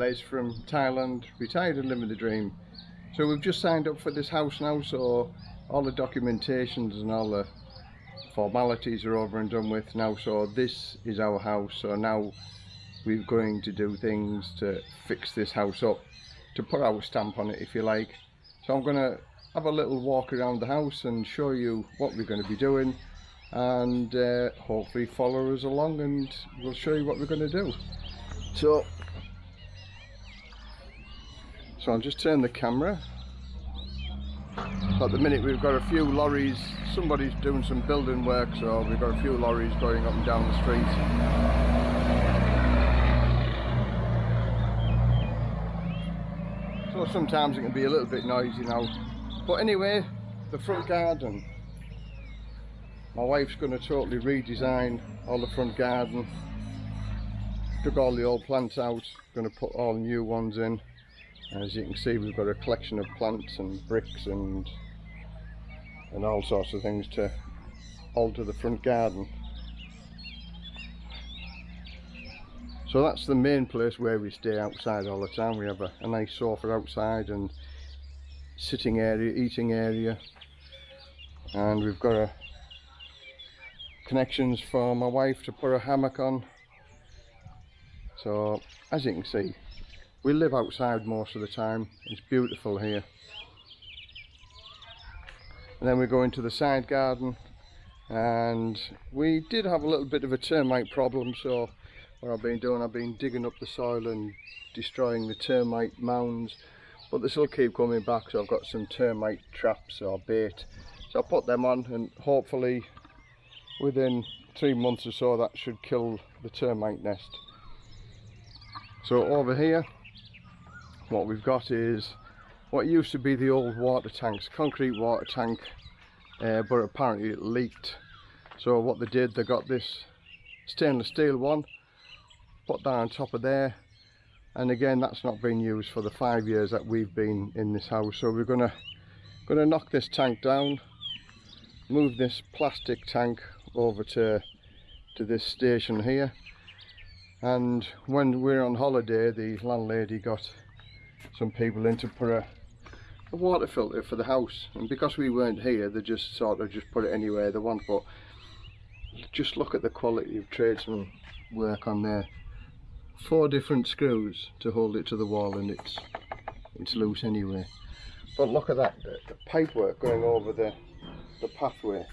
Les from Thailand, retired and living the dream. So we've just signed up for this house now, so all the documentations and all the formalities are over and done with now. So this is our house. So now we're going to do things to fix this house up, to put our stamp on it if you like. So I'm going to have a little walk around the house and show you what we're going to be doing and uh, hopefully follow us along and we'll show you what we're going to do. So so I'll just turn the camera. At the minute we've got a few lorries, somebody's doing some building work so we've got a few lorries going up and down the street. So sometimes it can be a little bit noisy now. But anyway, the front garden. My wife's going to totally redesign all the front garden. Took all the old plants out, going to put all new ones in. As you can see we've got a collection of plants and bricks and and all sorts of things to alter the front garden. So that's the main place where we stay outside all the time. We have a, a nice sofa outside and sitting area, eating area and we've got a connections for my wife to put a hammock on so as you can see we live outside most of the time. It's beautiful here. And then we go into the side garden and we did have a little bit of a termite problem so what I've been doing I've been digging up the soil and destroying the termite mounds but they still keep coming back so I've got some termite traps or bait. So I put them on and hopefully within three months or so that should kill the termite nest. So over here what we've got is what used to be the old water tanks, concrete water tank, uh, but apparently it leaked. So what they did, they got this stainless steel one, put that on top of there, and again that's not been used for the five years that we've been in this house. So we're gonna gonna knock this tank down, move this plastic tank over to to this station here, and when we're on holiday, the landlady got some people in to put a, a water filter for the house. And because we weren't here they just sort of just put it anywhere they want. But just look at the quality of tradesman work on there. Four different screws to hold it to the wall and it's it's loose anyway. But look at that the, the pipe work going over the the pathway.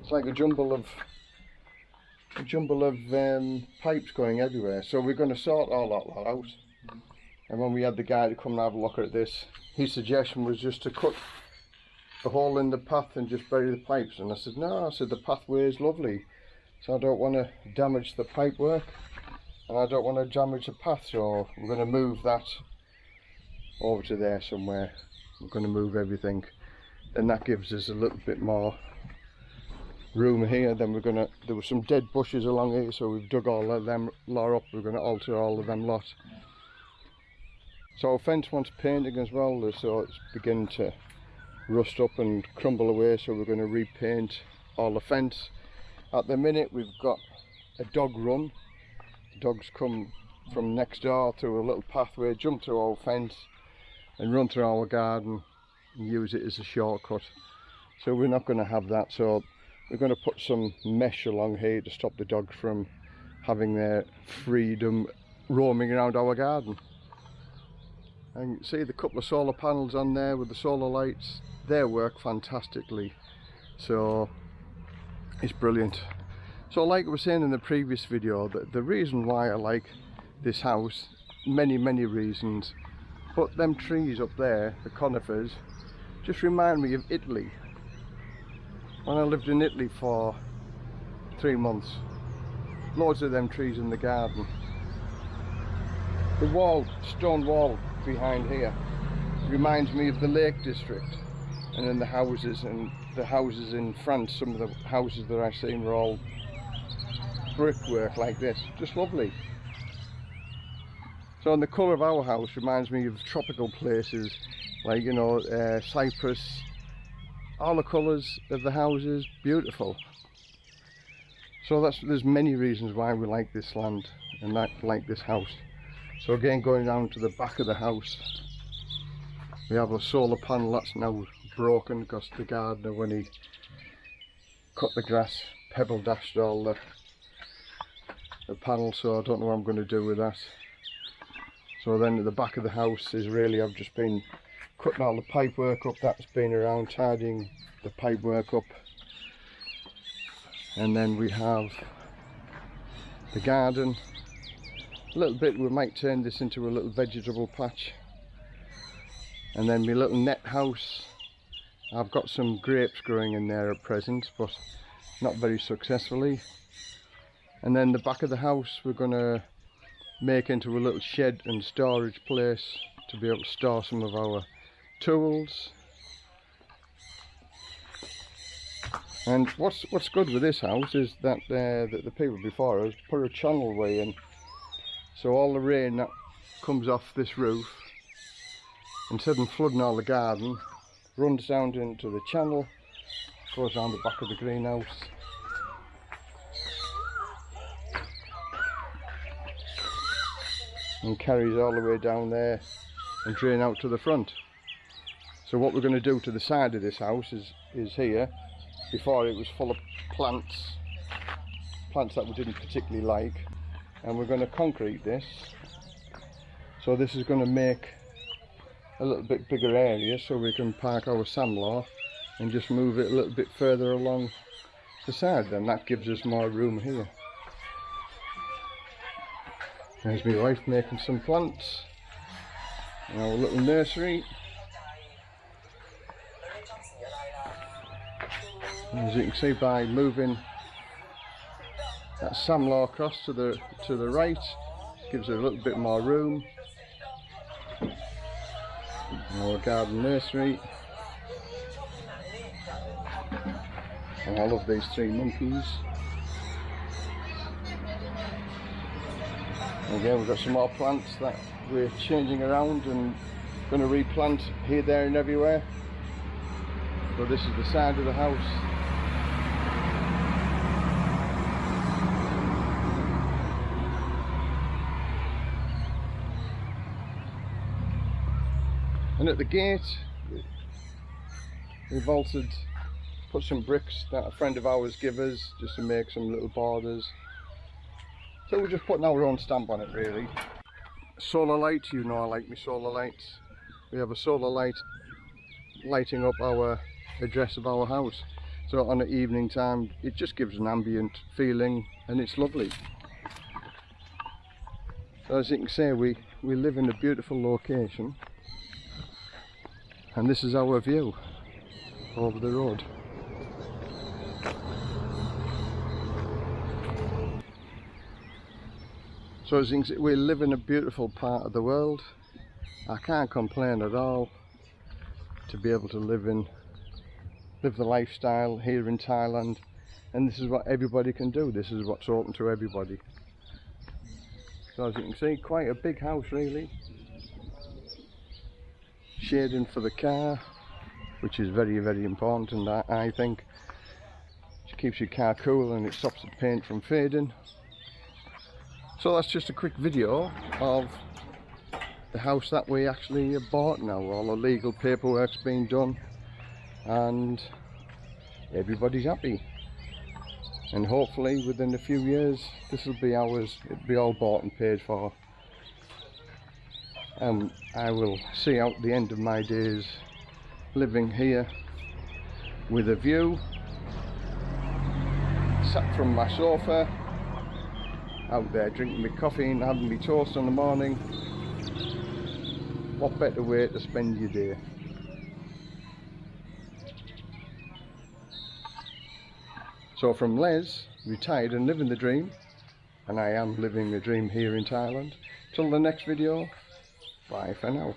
It's like a jumble of a jumble of um, pipes going everywhere. So we're going to sort all that out and when we had the guy to come and have a look at this his suggestion was just to cut a hole in the path and just bury the pipes. And I said no I said the pathway is lovely so I don't want to damage the pipe work and I don't want to damage the path so we're going to move that over to there somewhere. We're going to move everything. And that gives us a little bit more room here. Then we're gonna there were some dead bushes along here so we've dug all of them lot up. We're going to alter all of them lot so our fence wants painting as well, uh, so it's beginning to rust up and crumble away, so we're going to repaint all the fence. At the minute we've got a dog run. The dogs come from next door through a little pathway, jump through our fence and run through our garden and use it as a shortcut. So we're not going to have that, so we're going to put some mesh along here to stop the dogs from having their freedom roaming around our garden and you can see the couple of solar panels on there with the solar lights. They work fantastically. So it's brilliant. So like I was saying in the previous video that the reason why I like this house many many reasons. But them trees up there the conifers just remind me of Italy. When I lived in Italy for three months loads of them trees in the garden. The wall stone wall behind here reminds me of the Lake District and then the houses and the houses in France some of the houses that I've seen were all brickwork like this. Just lovely. So and the colour of our house reminds me of tropical places like you know uh, Cyprus. All the colours of the houses beautiful. So that's there's many reasons why we like this land and that like this house so again going down to the back of the house we have a solar panel that's now broken because the gardener when he cut the grass pebble dashed all the, the panel so I don't know what I'm going to do with that. So then at the back of the house is really I've just been cutting all the pipe work up that's been around tidying the pipe work up. And then we have the garden little bit we might turn this into a little vegetable patch. And then my little net house. I've got some grapes growing in there at present but not very successfully. And then the back of the house we're gonna make into a little shed and storage place to be able to store some of our tools. And what's what's good with this house is that uh, that the people before us put a channel way in so all the rain that comes off this roof instead of flooding all the garden runs down into the channel goes around the back of the greenhouse. And carries all the way down there and drain out to the front. So what we're going to do to the side of this house is is here before it was full of plants plants that we didn't particularly like and we're going to concrete this. So this is going to make a little bit bigger area so we can park our samlaw and just move it a little bit further along the side then. That gives us more room here. There's my wife making some plants. In our little nursery. As you can see by moving that samlaw across to the to the right. Gives it a little bit more room. Our garden nursery. And I love these three monkeys. Again we've got some more plants that we're changing around and going to replant here there and everywhere. So this is the side of the house at the gate. We vaulted put some bricks that a friend of ours give us just to make some little borders. So we're just putting our own stamp on it really. Solar light you know I like my solar lights. We have a solar light lighting up our address of our house. So on the evening time it just gives an ambient feeling and it's lovely. So as you can see we we live in a beautiful location and this is our view over the road. So as you can see we live in a beautiful part of the world. I can't complain at all to be able to live in live the lifestyle here in Thailand. And this is what everybody can do. This is what's open to everybody. So as you can see quite a big house really shading for the car which is very very important I, I think. It keeps your car cool and it stops the paint from fading. So that's just a quick video of the house that we actually bought now. All the legal paperwork's been done and everybody's happy. And hopefully within a few years this will be ours. It'll be all bought and paid for and I will see out the end of my days living here with a view sat from my sofa out there drinking my coffee and having my toast in the morning. What better way to spend your day? So from Les retired and living the dream and I am living the dream here in Thailand till the next video Bye for now.